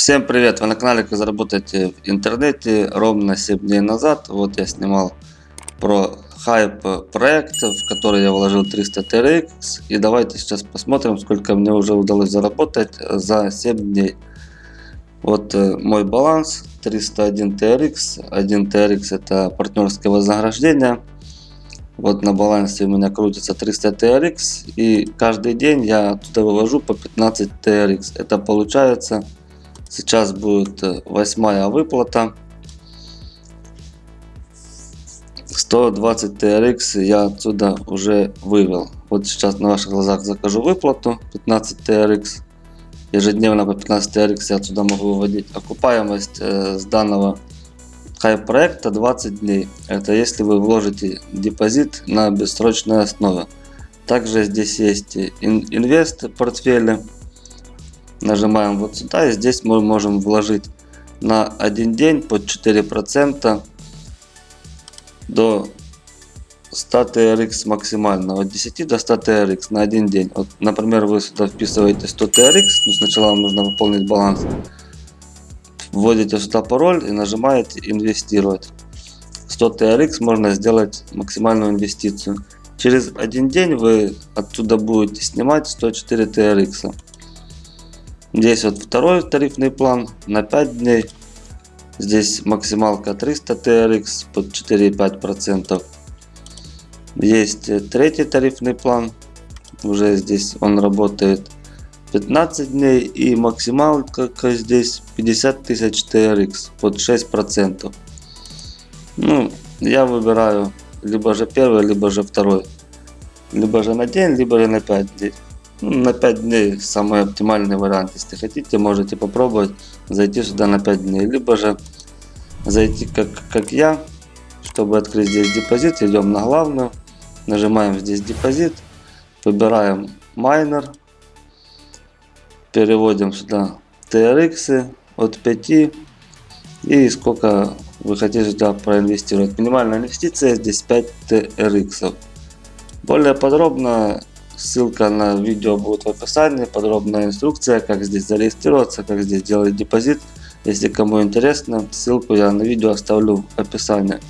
Всем привет! Вы на канале Как заработать в интернете ровно 7 дней назад. Вот я снимал про хайп проект, в который я вложил 300 TRX. И давайте сейчас посмотрим, сколько мне уже удалось заработать за 7 дней. Вот э, мой баланс 301 TRX. 1 TRX это партнерское вознаграждение. Вот на балансе у меня крутится 300 TRX. И каждый день я туда вывожу по 15 TRX. Это получается Сейчас будет э, восьмая выплата. 120 TRX я отсюда уже вывел. Вот сейчас на ваших глазах закажу выплату 15 TRX. Ежедневно по 15 TRX я отсюда могу выводить. Окупаемость э, с данного хайп проекта 20 дней. Это если вы вложите депозит на бессрочной основе. Также здесь есть инвест портфели Нажимаем вот сюда и здесь мы можем вложить на один день под 4% до 100 TRX максимально. От 10 до 100 TRX на один день. Вот, например, вы сюда вписываете 100 TRX, но сначала вам нужно пополнить баланс. Вводите сюда пароль и нажимаете инвестировать. 100 TRX можно сделать максимальную инвестицию. Через один день вы отсюда будете снимать 104 TRX. Здесь вот второй тарифный план на 5 дней. Здесь максималка 300 TRX под 4,5%. Есть третий тарифный план. Уже здесь он работает 15 дней и максималка здесь 50 тысяч TRX под 6%. Ну, я выбираю либо же первый, либо же второй. Либо же на день, либо же на 5 дней. Ну, на 5 дней самый оптимальный вариант. Если хотите, можете попробовать зайти сюда на 5 дней. Либо же зайти как, как я, чтобы открыть здесь депозит. Идем на главную, нажимаем здесь депозит, выбираем майнер, переводим сюда TRX от 5 и сколько вы хотите сюда проинвестировать. Минимальная инвестиция здесь 5 TRX. Более подробно Ссылка на видео будет в описании, подробная инструкция, как здесь зарегистрироваться, как здесь делать депозит. Если кому интересно, ссылку я на видео оставлю в описании.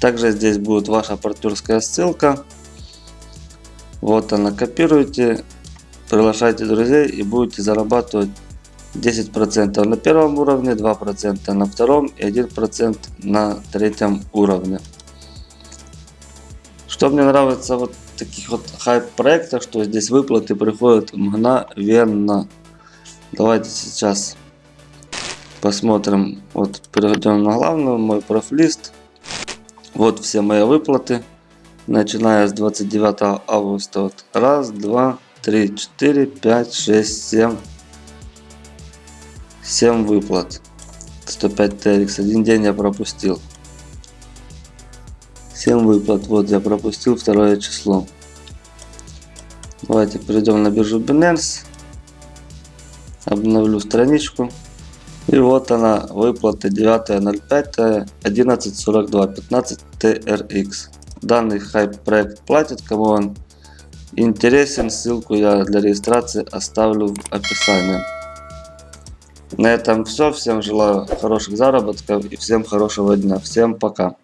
Также здесь будет ваша партнерская ссылка. Вот она, копируйте, приглашайте друзей и будете зарабатывать 10% на первом уровне, 2% на втором и 1% на третьем уровне. Что мне нравится вот таких вот хайп-проектах, что здесь выплаты приходят мгновенно. Давайте сейчас посмотрим. Вот перейдем на главную, мой профлист. Вот все мои выплаты. Начиная с 29 августа. Вот раз, два, три, четыре, пять, шесть, семь. 7 выплат. 105 TRX. Один день я пропустил. 7 выплат. Вот я пропустил второе число. Давайте перейдем на биржу Binance. Обновлю страничку. И вот она, выплата 9.05, 11.42, 15 TRX. Данный хайп проект платит, кому он интересен, ссылку я для регистрации оставлю в описании. На этом все. Всем желаю хороших заработков и всем хорошего дня. Всем пока.